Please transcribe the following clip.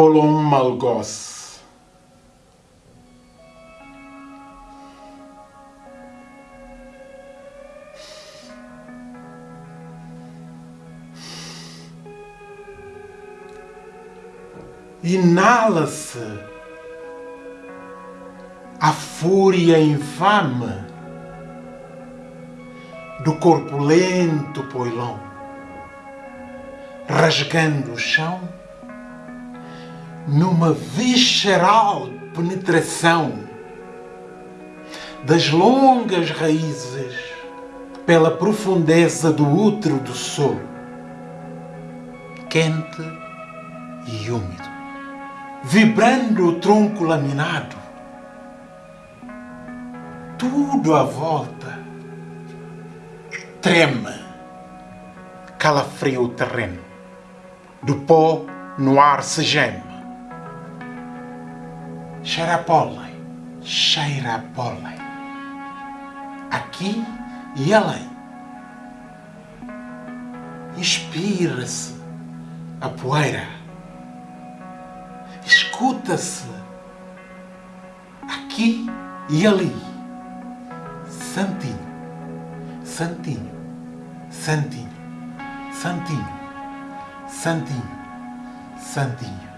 Polon Malgosse. Inala-se a fúria infame do corpulento poilão, rasgando o chão numa visceral penetração das longas raízes pela profundeza do útero do sol, quente e úmido, vibrando o tronco laminado, tudo à volta treme, calafria o terreno, do pó no ar se geme cheira a pólen, cheira a pólen. Aqui e além. Inspira-se a poeira. Escuta-se aqui e ali. Santinho, santinho, santinho, santinho, santinho, santinho.